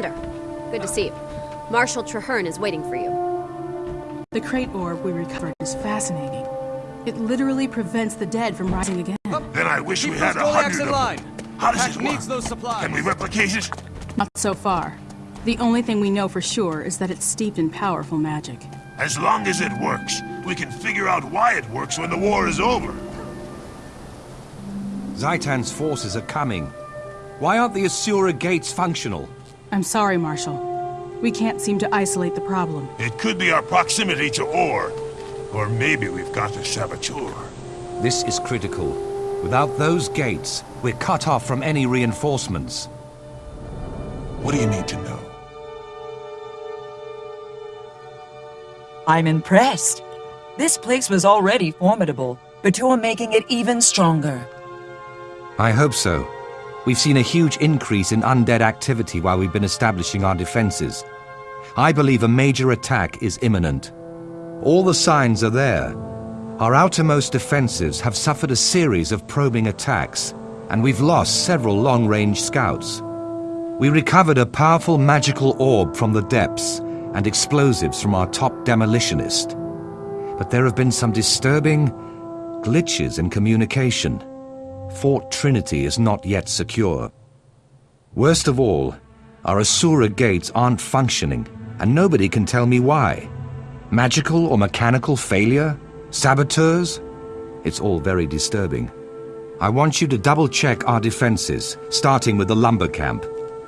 Commander, good to see you. Marshal Trahearne is waiting for you. The krait orb we recovered is fascinating. It literally prevents the dead from rising again. Then I wish Keep we had a Goliaths hundred in of line. them. How does Pact this work? needs those supplies. Can we replicate it? Not so far. The only thing we know for sure is that it's steeped in powerful magic. As long as it works, we can figure out why it works when the war is over. Zhaitan's forces are coming. Why aren't the Asura gates functional? I'm sorry, Marshal. We can't seem to isolate the problem. It could be our proximity to Orr. Or maybe we've got a saboteur. This is critical. Without those gates, we're cut off from any reinforcements. What do you need to know? I'm impressed. This place was already formidable, but you're making it even stronger. I hope so. We've seen a huge increase in undead activity while we've been establishing our defenses. I believe a major attack is imminent. All the signs are there. Our outermost defenses have suffered a series of probing attacks, and we've lost several long-range scouts. We recovered a powerful magical orb from the depths and explosives from our top demolitionist. But there have been some disturbing glitches in communication. Fort Trinity is not yet secure. Worst of all, our Asura gates aren't functioning, and nobody can tell me why. Magical or mechanical failure? Saboteurs? It's all very disturbing. I want you to double-check our defenses, starting with the lumber camp.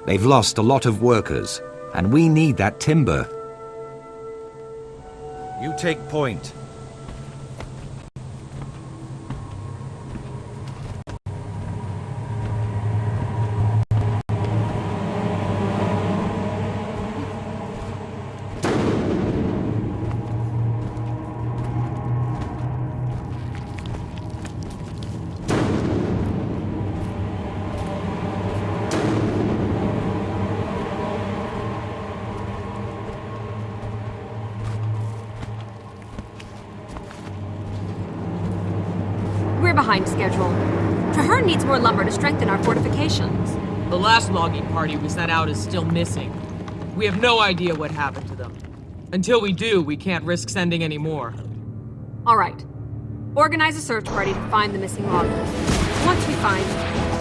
They've lost a lot of workers, and we need that timber. You take point. Behind schedule. Trahearne needs more lumber to strengthen our fortifications. The last logging party we sent out is still missing. We have no idea what happened to them. Until we do, we can't risk sending any more. All right. Organize a search party to find the missing loggers. Once we find...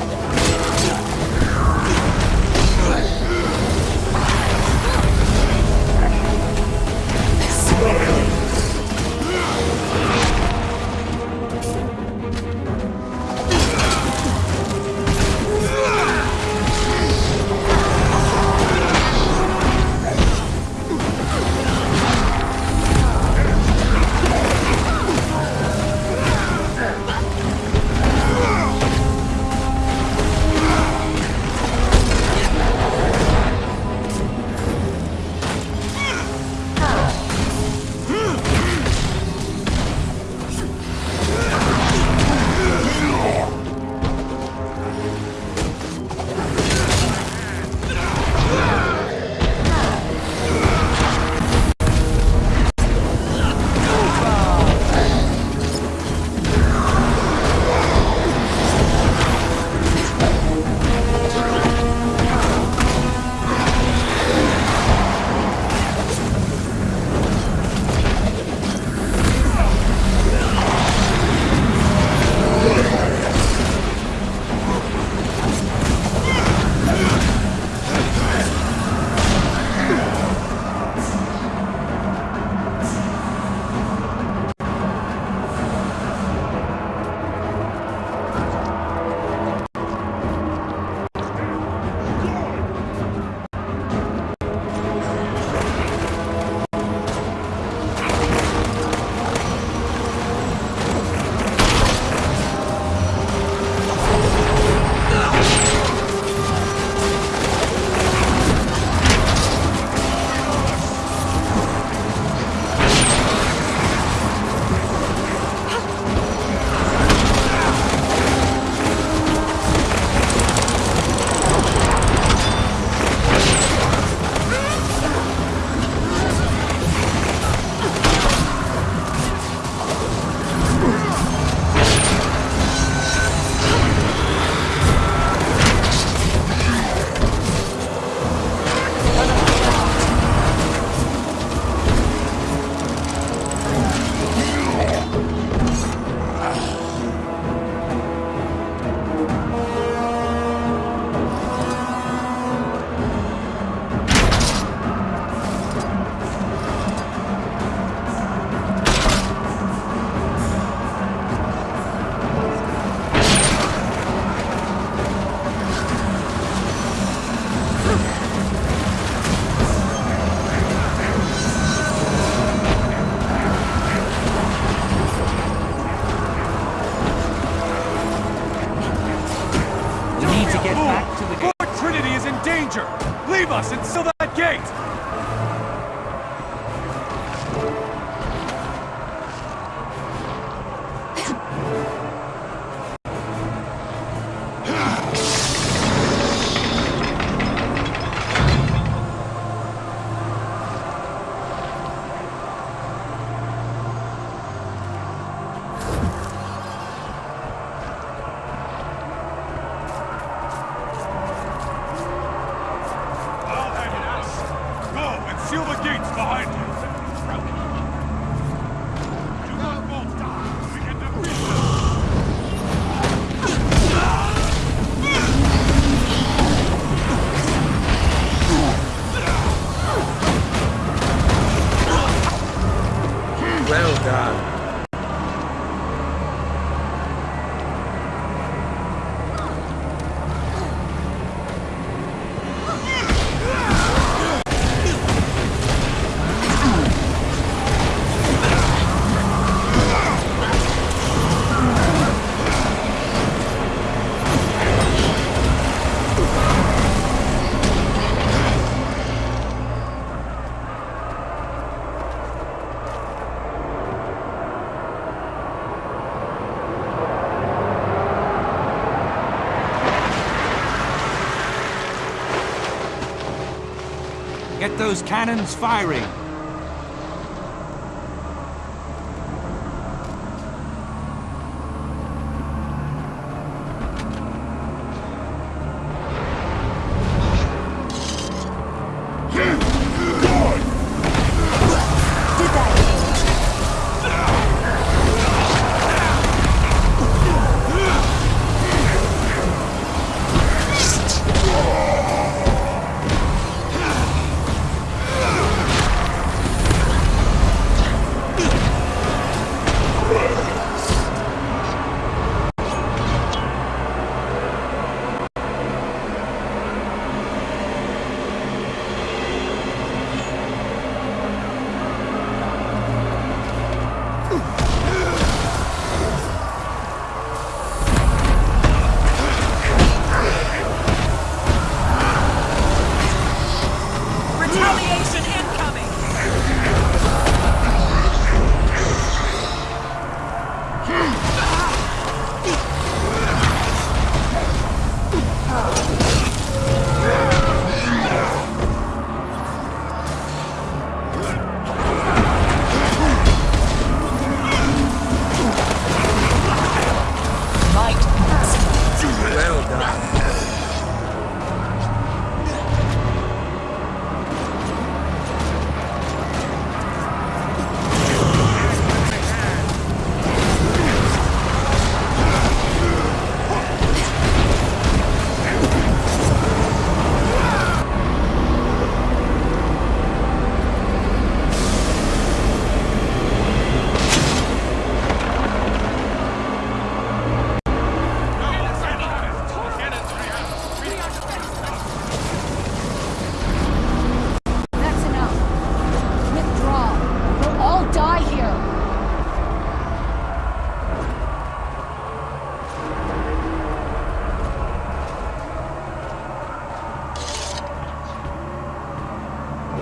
Get those cannons firing!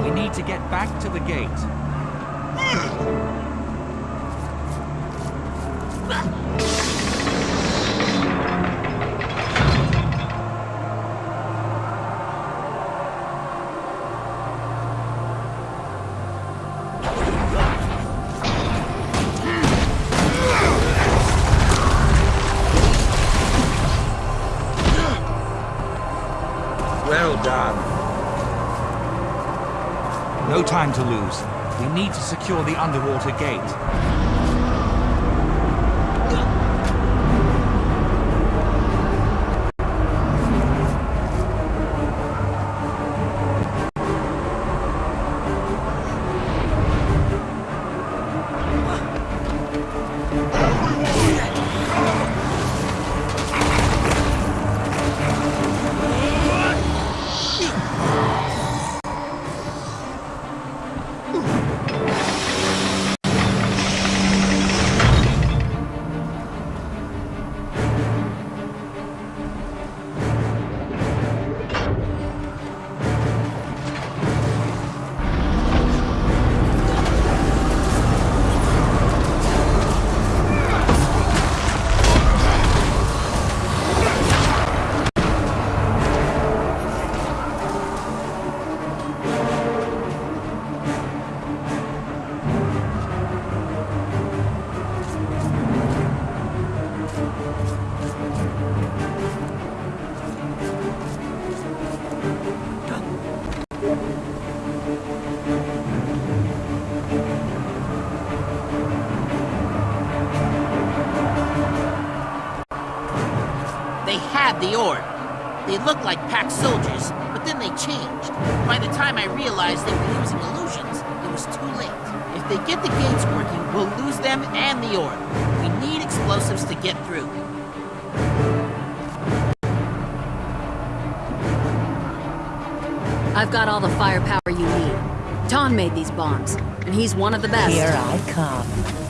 We need to get back to the gate. time to lose. We need to secure the underwater gate. Had the orb. They looked like Pact soldiers, but then they changed. By the time I realized they were using illusions, it was too late. If they get the gates working, we'll lose them and the orb. We need explosives to get through. I've got all the firepower you need. Ton made these bombs, and he's one of the best. Here I come.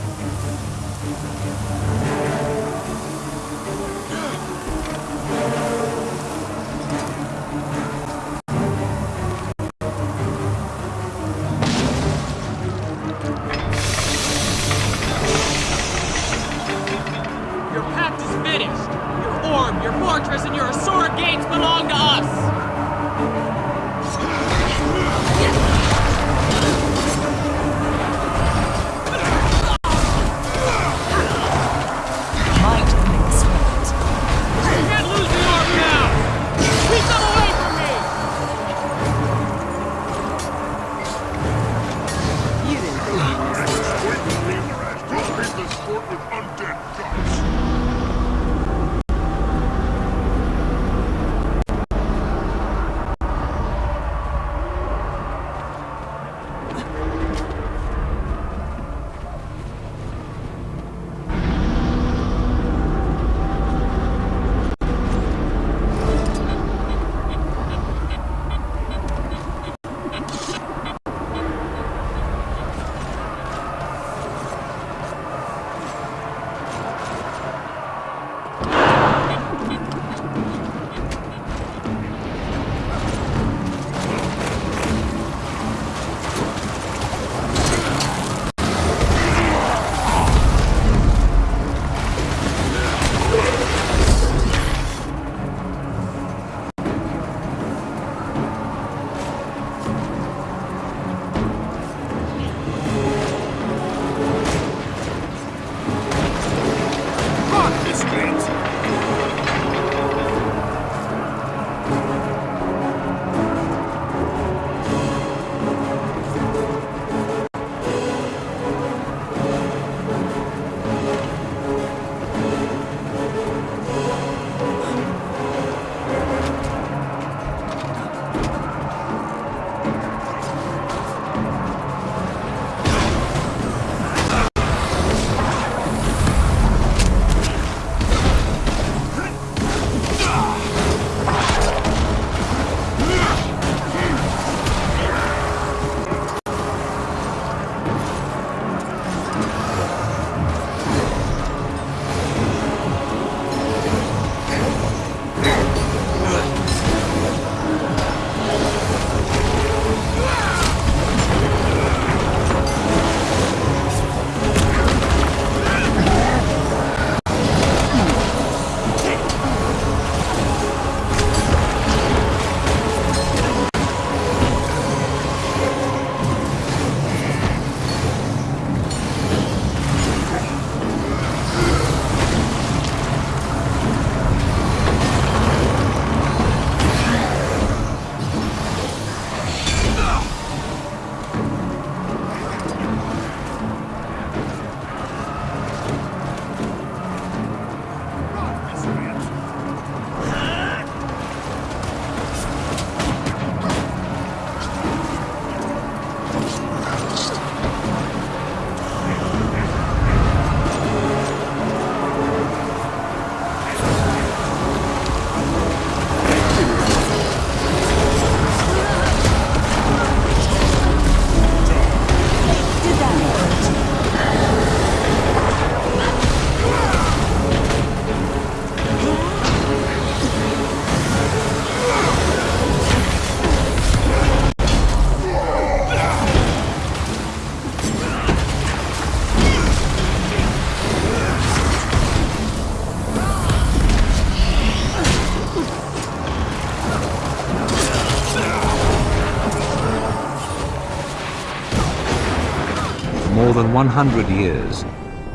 Than 100 years,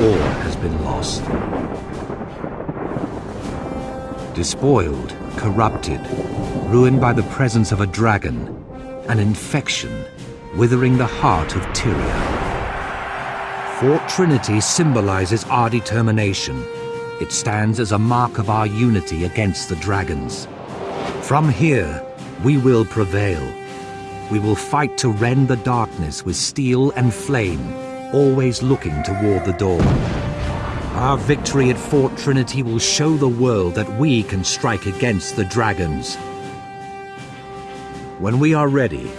all has been lost. Despoiled, corrupted, ruined by the presence of a dragon, an infection, withering the heart of Tyria. Fort Trinity symbolizes our determination. It stands as a mark of our unity against the dragons. From here, we will prevail. We will fight to rend the darkness with steel and flame, always looking toward the dawn. Our victory at Fort Trinity will show the world that we can strike against the dragons. When we are ready,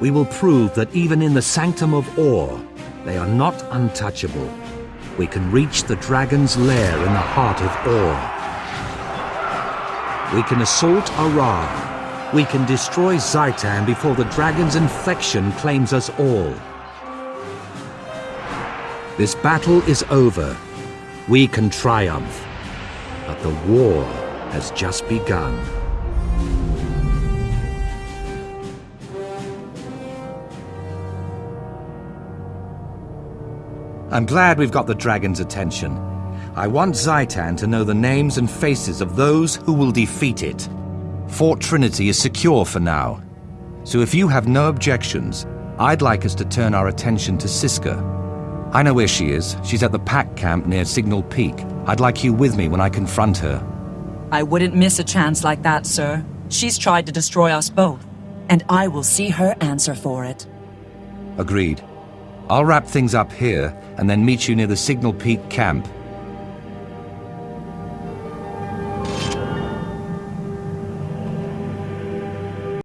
we will prove that even in the Sanctum of Orr, they are not untouchable. We can reach the dragon's lair in the heart of Orr. We can assault Arah. We can destroy Zhaitan before the dragon's infection claims us all. This battle is over. We can triumph. But the war has just begun. I'm glad we've got the dragon's attention. I want Zhaitan to know the names and faces of those who will defeat it. Fort Trinity is secure for now. So if you have no objections, I'd like us to turn our attention to Siska. I know where she is. She's at the Pact camp near Signal Peak. I'd like you with me when I confront her. I wouldn't miss a chance like that, sir. She's tried to destroy us both, and I will see her answer for it. Agreed. I'll wrap things up here and then meet you near the Signal Peak camp